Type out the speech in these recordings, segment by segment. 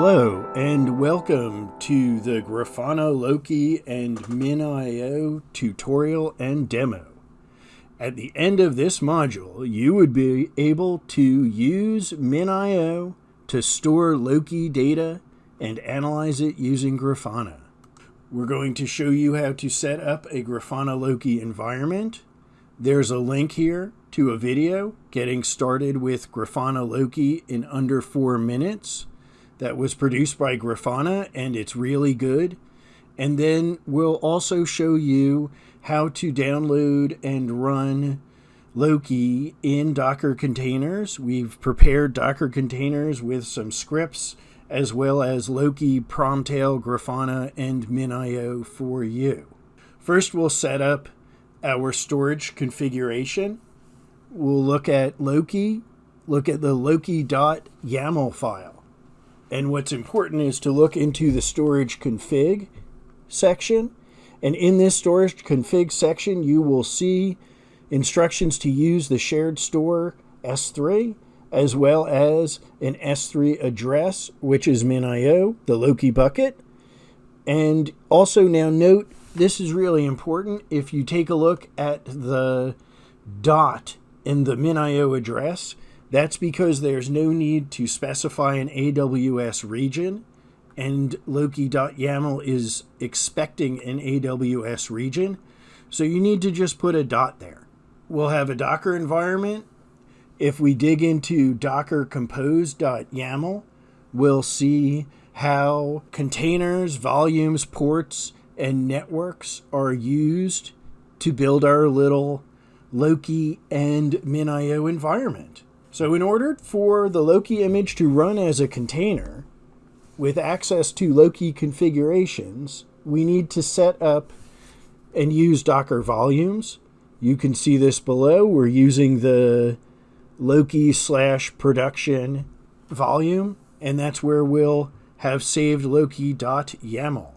Hello and welcome to the Grafana Loki and MinIO tutorial and demo. At the end of this module, you would be able to use MinIO to store Loki data and analyze it using Grafana. We're going to show you how to set up a Grafana Loki environment. There's a link here to a video getting started with Grafana Loki in under four minutes that was produced by Grafana and it's really good. And then we'll also show you how to download and run Loki in Docker containers. We've prepared Docker containers with some scripts as well as Loki, Promtail, Grafana, and MinIO for you. First, we'll set up our storage configuration. We'll look at Loki, look at the loki.yaml file. And what's important is to look into the storage config section. And in this storage config section, you will see instructions to use the shared store S3 as well as an S3 address, which is MinIO, the Loki bucket. And also now note, this is really important. If you take a look at the dot in the MinIO address, that's because there's no need to specify an AWS region, and Loki.yaml is expecting an AWS region. So you need to just put a dot there. We'll have a Docker environment. If we dig into docker compose.yaml, we'll see how containers, volumes, ports, and networks are used to build our little Loki and MinIO environment. So in order for the Loki image to run as a container with access to Loki configurations, we need to set up and use Docker volumes. You can see this below. We're using the Loki slash production volume, and that's where we'll have saved Loki.yaml.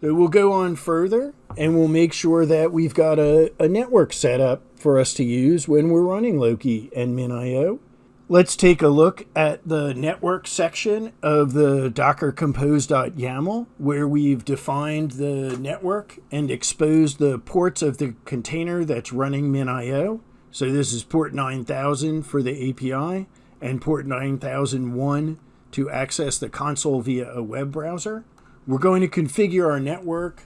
So we'll go on further and we'll make sure that we've got a, a network set up for us to use when we're running Loki and MinIO. Let's take a look at the network section of the docker compose.yaml where we've defined the network and exposed the ports of the container that's running MinIO. So this is port 9000 for the API and port 9001 to access the console via a web browser. We're going to configure our network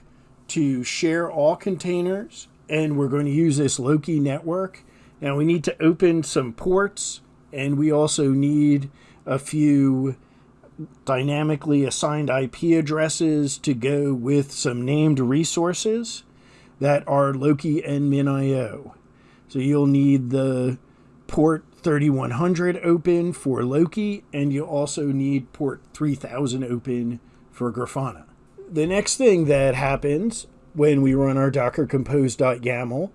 to share all containers and we're going to use this Loki network. Now we need to open some ports and we also need a few dynamically assigned IP addresses to go with some named resources that are Loki and MinIO. So you'll need the port 3100 open for Loki, and you'll also need port 3000 open for Grafana. The next thing that happens when we run our docker compose.yaml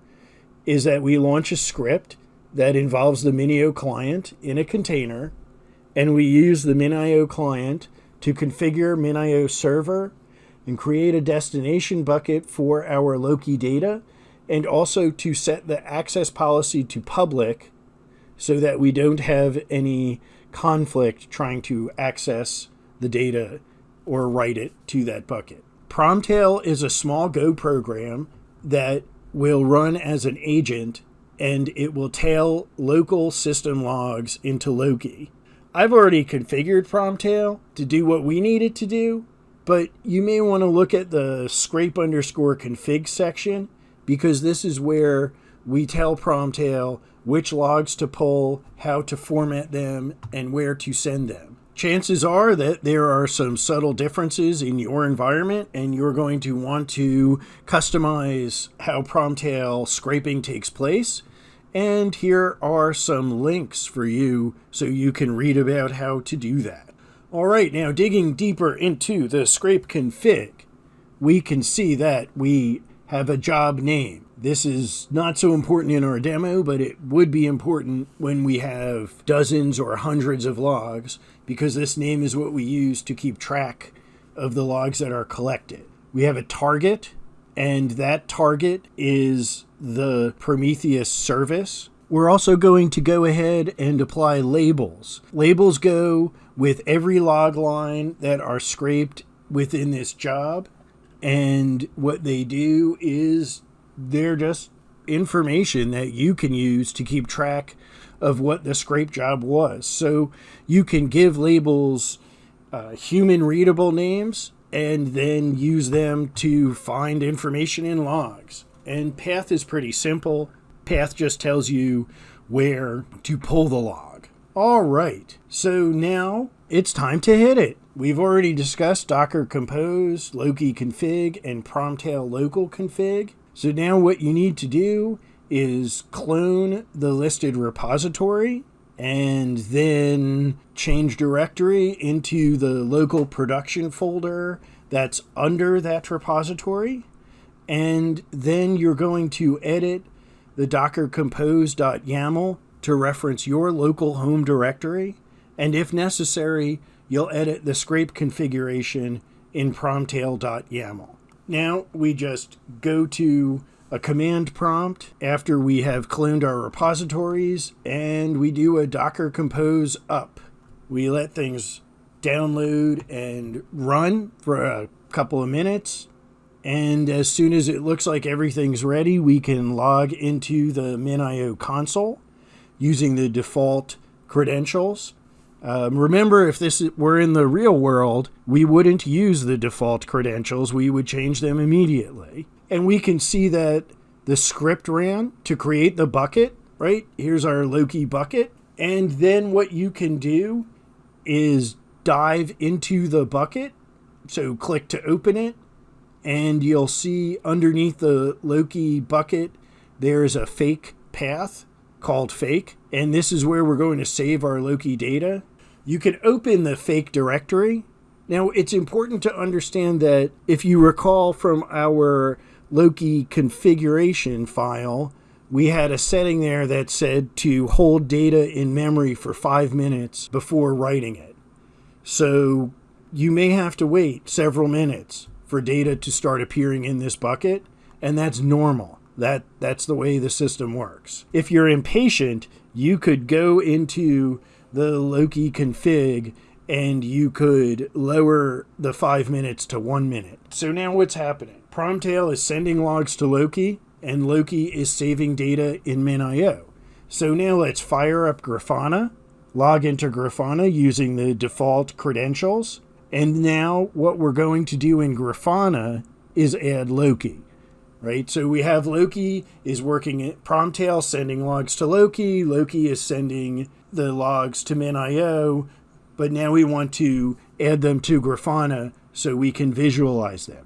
is that we launch a script that involves the MinIO client in a container, and we use the MinIO client to configure MinIO server and create a destination bucket for our Loki data, and also to set the access policy to public so that we don't have any conflict trying to access the data or write it to that bucket. Promtail is a small Go program that will run as an agent and it will tail local system logs into Loki. I've already configured Promtail to do what we need it to do, but you may want to look at the scrape underscore config section because this is where we tell Promtail which logs to pull, how to format them, and where to send them. Chances are that there are some subtle differences in your environment, and you're going to want to customize how Promtail scraping takes place. And here are some links for you so you can read about how to do that. All right, now digging deeper into the scrape config, we can see that we have a job name. This is not so important in our demo, but it would be important when we have dozens or hundreds of logs because this name is what we use to keep track of the logs that are collected. We have a target, and that target is the Prometheus service. We're also going to go ahead and apply labels. Labels go with every log line that are scraped within this job. And what they do is they're just information that you can use to keep track of what the scrape job was. So you can give labels uh, human readable names and then use them to find information in logs. And path is pretty simple. Path just tells you where to pull the log. All right, so now it's time to hit it. We've already discussed Docker Compose, Loki config, and Promtail local config. So now what you need to do is clone the listed repository and then change directory into the local production folder that's under that repository. And then you're going to edit the docker compose.yaml to reference your local home directory. And if necessary, you'll edit the scrape configuration in promtail.yaml. Now we just go to a command prompt after we have cloned our repositories and we do a docker compose up. We let things download and run for a couple of minutes. And as soon as it looks like everything's ready, we can log into the MinIO console using the default credentials. Um, remember, if this were in the real world, we wouldn't use the default credentials. We would change them immediately. And we can see that the script ran to create the bucket, right? Here's our Loki bucket. And then what you can do is dive into the bucket. So click to open it, and you'll see underneath the Loki bucket, there's a fake path called fake. And this is where we're going to save our Loki data. You can open the fake directory. Now, it's important to understand that if you recall from our Loki configuration file, we had a setting there that said to hold data in memory for five minutes before writing it. So you may have to wait several minutes for data to start appearing in this bucket, and that's normal. That that's the way the system works. If you're impatient, you could go into the Loki config and you could lower the five minutes to one minute. So now what's happening? Promtail is sending logs to Loki, and Loki is saving data in MinIO. So now let's fire up Grafana, log into Grafana using the default credentials, and now what we're going to do in Grafana is add Loki. Right, so we have Loki is working at Promtail, sending logs to Loki. Loki is sending the logs to MinIO but now we want to add them to Grafana so we can visualize them.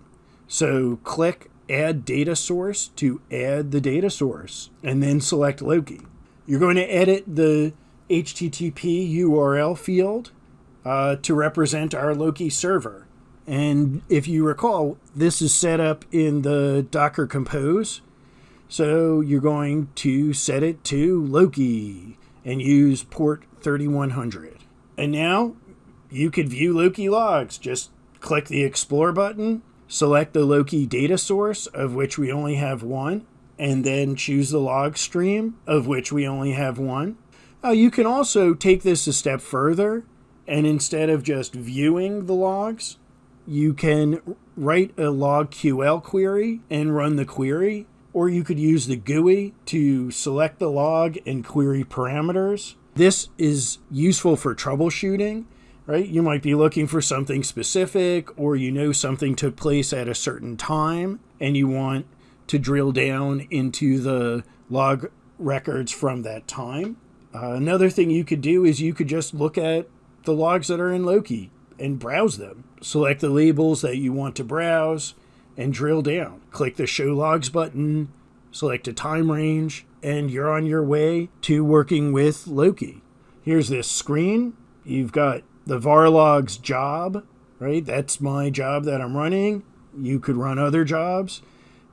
So click Add Data Source to add the data source, and then select Loki. You're going to edit the HTTP URL field uh, to represent our Loki server. And if you recall, this is set up in the Docker Compose. So you're going to set it to Loki and use port 3100. And now you could view Loki logs. Just click the Explore button, select the Loki data source, of which we only have one, and then choose the log stream, of which we only have one. Uh, you can also take this a step further, and instead of just viewing the logs, you can write a logql query and run the query, or you could use the GUI to select the log and query parameters. This is useful for troubleshooting, right? You might be looking for something specific or you know something took place at a certain time and you want to drill down into the log records from that time. Uh, another thing you could do is you could just look at the logs that are in Loki and browse them. Select the labels that you want to browse and drill down. Click the Show Logs button, select a time range, and you're on your way to working with Loki. Here's this screen. You've got the varlog's job, right? That's my job that I'm running. You could run other jobs.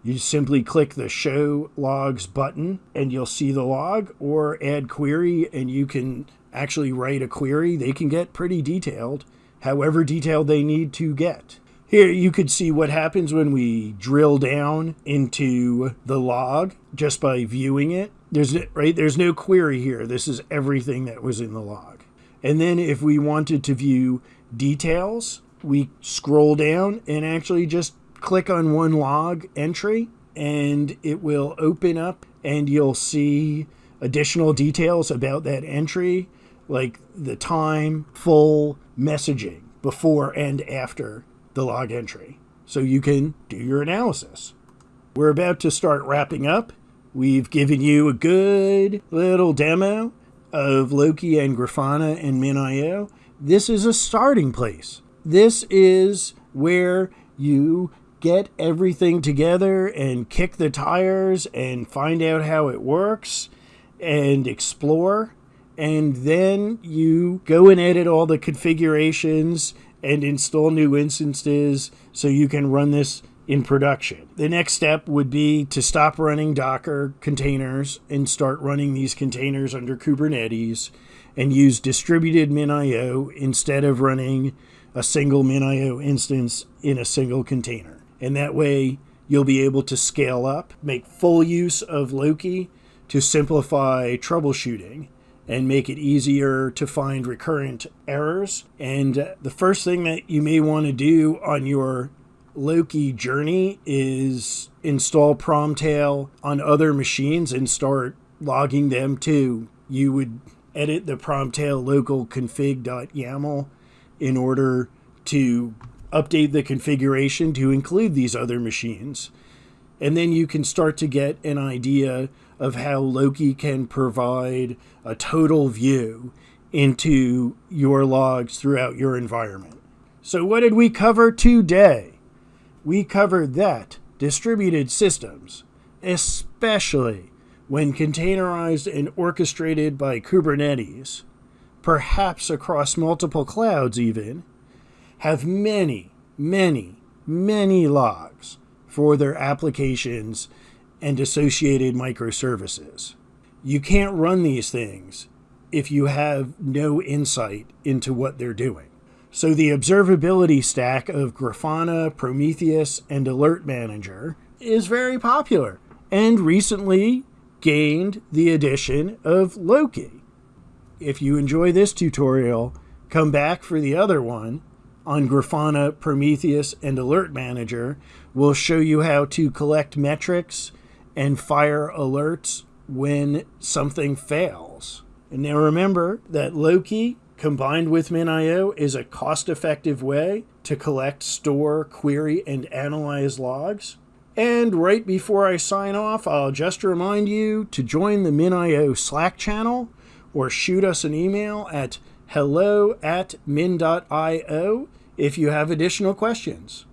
You simply click the show logs button and you'll see the log or add query and you can actually write a query. They can get pretty detailed, however detailed they need to get. Here you could see what happens when we drill down into the log just by viewing it. There's right there's no query here. This is everything that was in the log. And then if we wanted to view details, we scroll down and actually just click on one log entry and it will open up and you'll see additional details about that entry like the time, full messaging before and after the log entry. So you can do your analysis. We're about to start wrapping up. We've given you a good little demo of Loki and Grafana and MinIO. This is a starting place. This is where you get everything together and kick the tires and find out how it works and explore. And then you go and edit all the configurations and install new instances so you can run this in production. The next step would be to stop running Docker containers and start running these containers under Kubernetes and use distributed MinIO instead of running a single MinIO instance in a single container. And that way you'll be able to scale up, make full use of Loki to simplify troubleshooting and make it easier to find recurrent errors. And the first thing that you may want to do on your Loki journey is install Promtail on other machines and start logging them too. You would edit the Promtail local config.yaml in order to update the configuration to include these other machines. And then you can start to get an idea of how Loki can provide a total view into your logs throughout your environment. So, what did we cover today? We covered that distributed systems, especially when containerized and orchestrated by Kubernetes, perhaps across multiple clouds even, have many, many, many logs for their applications and associated microservices. You can't run these things if you have no insight into what they're doing. So the observability stack of Grafana, Prometheus, and Alert Manager is very popular and recently gained the addition of Loki. If you enjoy this tutorial, come back for the other one on Grafana, Prometheus, and Alert Manager. We'll show you how to collect metrics and fire alerts when something fails. And now remember that Loki combined with MinIO is a cost effective way to collect, store, query, and analyze logs. And right before I sign off, I'll just remind you to join the MinIO Slack channel or shoot us an email at hello at min.io if you have additional questions.